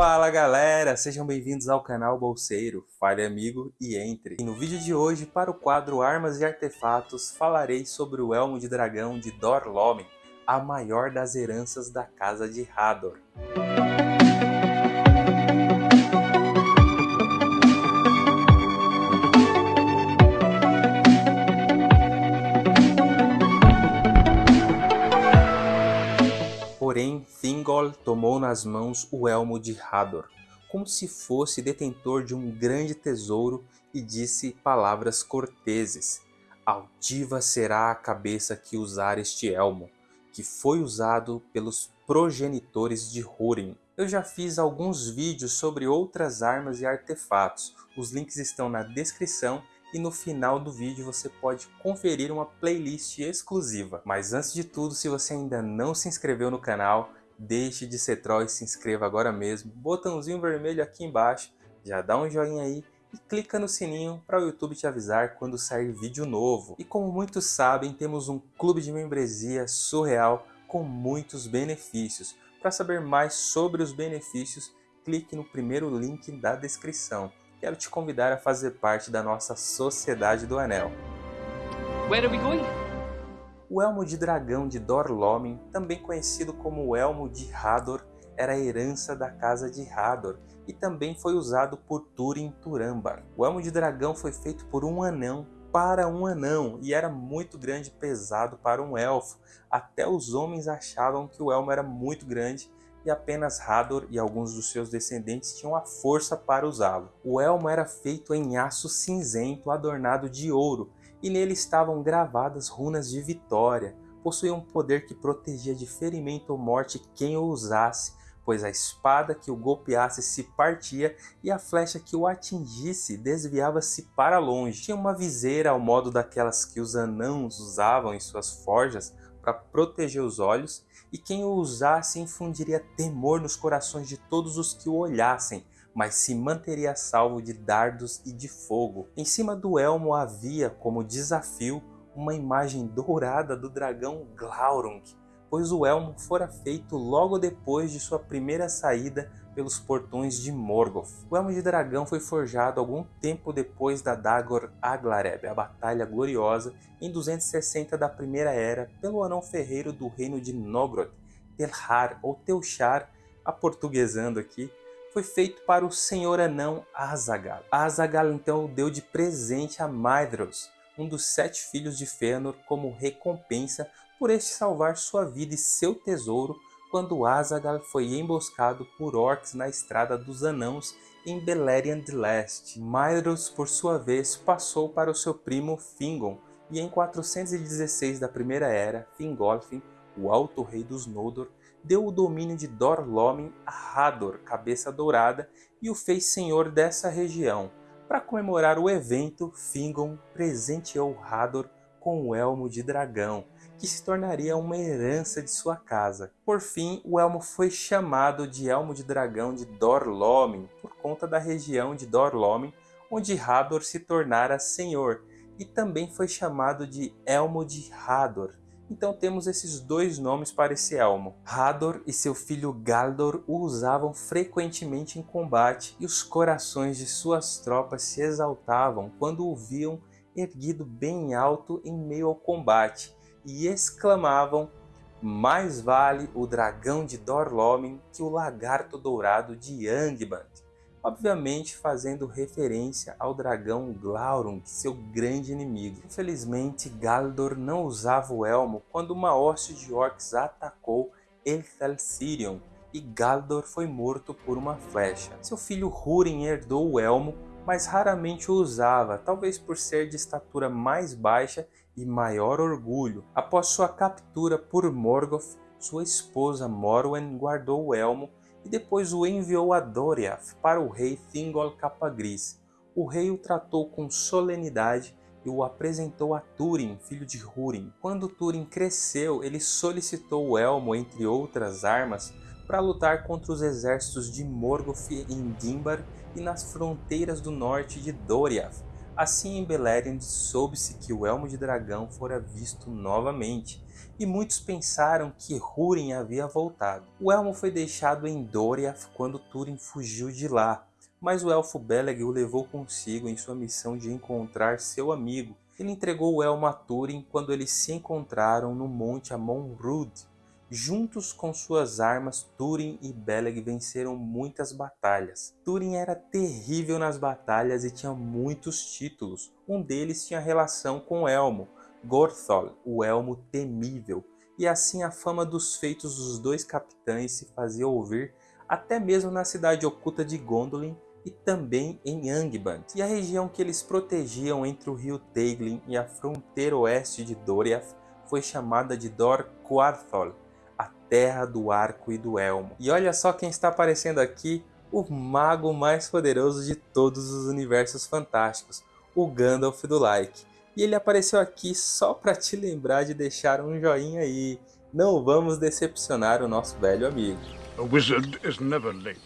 Fala galera, sejam bem-vindos ao canal Bolseiro, fale amigo e entre. E no vídeo de hoje, para o quadro Armas e Artefatos, falarei sobre o Elmo de Dragão de Dorlomen, a maior das heranças da Casa de Hador. Nas mãos o elmo de Hador, como se fosse detentor de um grande tesouro e disse palavras corteses. Altiva será a cabeça que usar este elmo, que foi usado pelos progenitores de Húrin. Eu já fiz alguns vídeos sobre outras armas e artefatos, os links estão na descrição e no final do vídeo você pode conferir uma playlist exclusiva. Mas antes de tudo, se você ainda não se inscreveu no canal, deixe de ser troll e se inscreva agora mesmo. Botãozinho vermelho aqui embaixo, já dá um joinha aí e clica no sininho para o YouTube te avisar quando sair vídeo novo. E como muitos sabem, temos um clube de membresia surreal com muitos benefícios. Para saber mais sobre os benefícios, clique no primeiro link da descrição quero te convidar a fazer parte da nossa Sociedade do Anel. Where are we going? O Elmo de Dragão de Dorlomin, também conhecido como o Elmo de Hador, era a herança da Casa de Hador e também foi usado por Túrin Turambar. O Elmo de Dragão foi feito por um anão para um anão e era muito grande e pesado para um elfo. Até os homens achavam que o elmo era muito grande e apenas Hador e alguns dos seus descendentes tinham a força para usá-lo. O elmo era feito em aço cinzento adornado de ouro, e nele estavam gravadas runas de vitória. Possuía um poder que protegia de ferimento ou morte quem o usasse, pois a espada que o golpeasse se partia e a flecha que o atingisse desviava-se para longe. Tinha uma viseira ao modo daquelas que os anãos usavam em suas forjas para proteger os olhos e quem o usasse infundiria temor nos corações de todos os que o olhassem, mas se manteria salvo de dardos e de fogo. Em cima do elmo havia, como desafio, uma imagem dourada do dragão Glaurung, pois o elmo fora feito logo depois de sua primeira saída pelos portões de Morgoth. O Elmo de Dragão foi forjado algum tempo depois da Dagor Aglareb, a batalha gloriosa, em 260 da Primeira Era, pelo anão ferreiro do reino de Nogrod, Telhar ou Teuchar, aportuguesando aqui, foi feito para o senhor anão Azagal. Azagal então o deu de presente a Maedhros, um dos sete filhos de Fëanor, como recompensa por este salvar sua vida e seu tesouro quando Azaghal foi emboscado por orcs na Estrada dos Anãos em Beleriand Leste. Maedhros, por sua vez, passou para o seu primo Fingon, e em 416 da Primeira Era, Fingolfin, o Alto Rei dos Noldor, deu o domínio de Dor-Lómin a Hador, Cabeça Dourada, e o fez senhor dessa região. Para comemorar o evento, Fingon presenteou Hador com o Elmo de Dragão, que se tornaria uma herança de sua casa. Por fim, o elmo foi chamado de Elmo de Dragão de Dorlomin, por conta da região de Dorlomin, onde Hador se tornara senhor, e também foi chamado de Elmo de Hador. Então temos esses dois nomes para esse elmo. Hador e seu filho Galdor o usavam frequentemente em combate e os corações de suas tropas se exaltavam quando o viam erguido bem alto em meio ao combate e exclamavam mais vale o dragão de Dorlomin que o lagarto dourado de Angband, obviamente fazendo referência ao dragão Glaurung, seu grande inimigo. Infelizmente, Galdor não usava o elmo quando uma hoste de orcs atacou Elthelsirion e Galdor foi morto por uma flecha. Seu filho Húrin herdou o elmo, mas raramente o usava, talvez por ser de estatura mais baixa e maior orgulho. Após sua captura por Morgoth, sua esposa Morwen guardou o elmo e depois o enviou a Doriath para o rei Thingol Capagris. O rei o tratou com solenidade e o apresentou a Túrin, filho de Húrin. Quando Túrin cresceu, ele solicitou o elmo, entre outras armas, para lutar contra os exércitos de Morgoth em Dimbar e nas fronteiras do norte de Doriath, Assim em Beleriand soube-se que o Elmo de Dragão fora visto novamente, e muitos pensaram que Húrin havia voltado. O Elmo foi deixado em Doriath quando Túrin fugiu de lá, mas o Elfo Beleg o levou consigo em sua missão de encontrar seu amigo. Ele entregou o Elmo a Túrin quando eles se encontraram no Monte Amon-Rud, Juntos com suas armas, Túrin e Beleg venceram muitas batalhas. Túrin era terrível nas batalhas e tinha muitos títulos. Um deles tinha relação com Elmo, Gorthol, o Elmo Temível. E assim a fama dos feitos dos dois capitães se fazia ouvir até mesmo na cidade oculta de Gondolin e também em Angband. E a região que eles protegiam entre o rio Teiglin e a fronteira oeste de Doriath foi chamada de Dor Quarthol, terra do arco e do elmo. E olha só quem está aparecendo aqui, o mago mais poderoso de todos os universos fantásticos, o Gandalf do Like. E ele apareceu aqui só para te lembrar de deixar um joinha aí. Não vamos decepcionar o nosso velho amigo. A wizard is never late,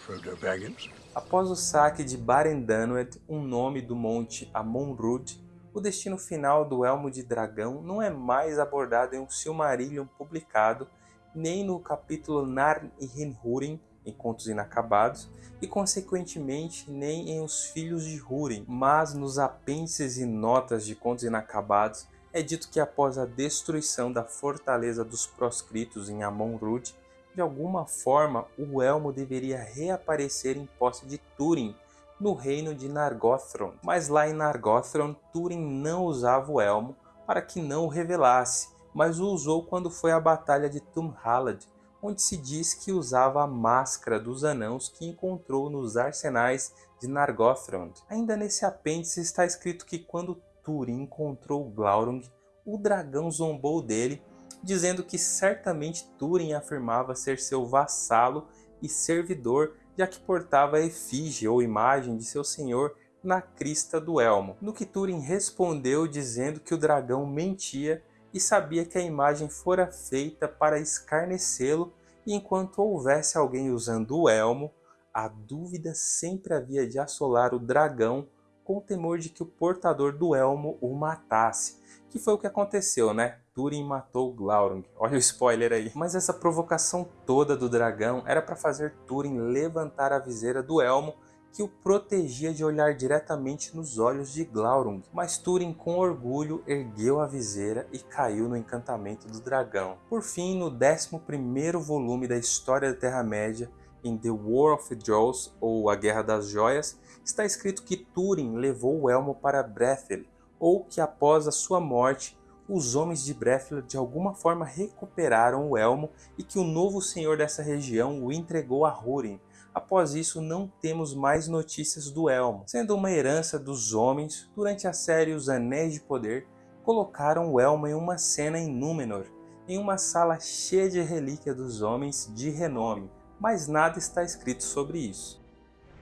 Frodo Baggins. Após o saque de Barendanwed, um nome do monte Amon-Rud, o destino final do Elmo de Dragão não é mais abordado em um Silmarillion publicado nem no capítulo Narn e Hinhurin, em Contos Inacabados, e consequentemente nem em Os Filhos de Húrin, mas nos apêndices e notas de Contos Inacabados é dito que após a destruição da fortaleza dos proscritos em Amon-Rud, de alguma forma o elmo deveria reaparecer em posse de Túrin, no reino de Nargothrond. Mas lá em Nargothrond, Túrin não usava o elmo para que não o revelasse, mas o usou quando foi à Batalha de Tumhalad, onde se diz que usava a máscara dos anãos que encontrou nos arsenais de Nargothrond. Ainda nesse apêndice está escrito que quando Túrin encontrou Glaurung, o dragão zombou dele, dizendo que certamente Túrin afirmava ser seu vassalo e servidor, já que portava a efígie ou imagem de seu senhor na crista do elmo. No que Túrin respondeu dizendo que o dragão mentia e sabia que a imagem fora feita para escarnecê-lo e enquanto houvesse alguém usando o elmo, a dúvida sempre havia de assolar o dragão com o temor de que o portador do elmo o matasse, que foi o que aconteceu, né? Túrin matou Glaurung, olha o spoiler aí. Mas essa provocação toda do dragão era para fazer Túrin levantar a viseira do elmo que o protegia de olhar diretamente nos olhos de Glaurung, mas Túrin com orgulho ergueu a viseira e caiu no encantamento do dragão. Por fim, no 11º volume da História da Terra-média, em The War of the Jewels, ou A Guerra das Joias, está escrito que Túrin levou o elmo para Brethil, ou que após a sua morte, os homens de Brethil de alguma forma recuperaram o elmo e que o novo senhor dessa região o entregou a Húrin, Após isso, não temos mais notícias do Elmo, sendo uma herança dos homens, durante a série Os Anéis de Poder, colocaram o Elmo em uma cena em Númenor, em uma sala cheia de relíquias dos homens de renome, mas nada está escrito sobre isso.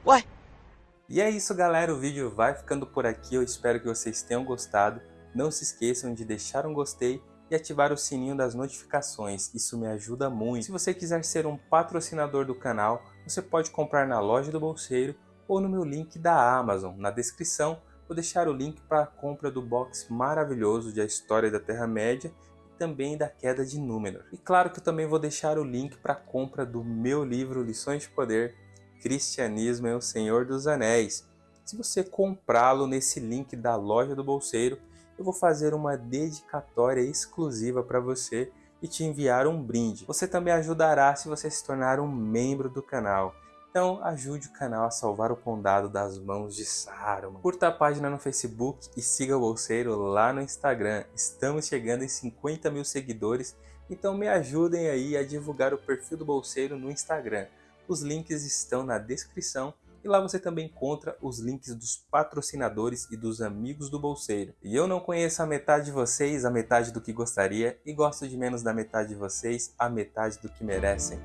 Ué? E é isso galera, o vídeo vai ficando por aqui, eu espero que vocês tenham gostado. Não se esqueçam de deixar um gostei e ativar o sininho das notificações, isso me ajuda muito. Se você quiser ser um patrocinador do canal, você pode comprar na loja do Bolseiro ou no meu link da Amazon. Na descrição vou deixar o link para a compra do box maravilhoso de A História da Terra-média e também da Queda de Númenor. E claro que eu também vou deixar o link para a compra do meu livro Lições de Poder, Cristianismo é o Senhor dos Anéis. Se você comprá-lo nesse link da loja do Bolseiro, eu vou fazer uma dedicatória exclusiva para você e te enviar um brinde. Você também ajudará se você se tornar um membro do canal. Então ajude o canal a salvar o condado das mãos de Saruman. Curta a página no Facebook e siga o Bolseiro lá no Instagram. Estamos chegando em 50 mil seguidores, então me ajudem aí a divulgar o perfil do Bolseiro no Instagram. Os links estão na descrição e lá você também encontra os links dos patrocinadores e dos amigos do bolseiro. E eu não conheço a metade de vocês, a metade do que gostaria, e gosto de menos da metade de vocês, a metade do que merecem.